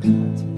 got.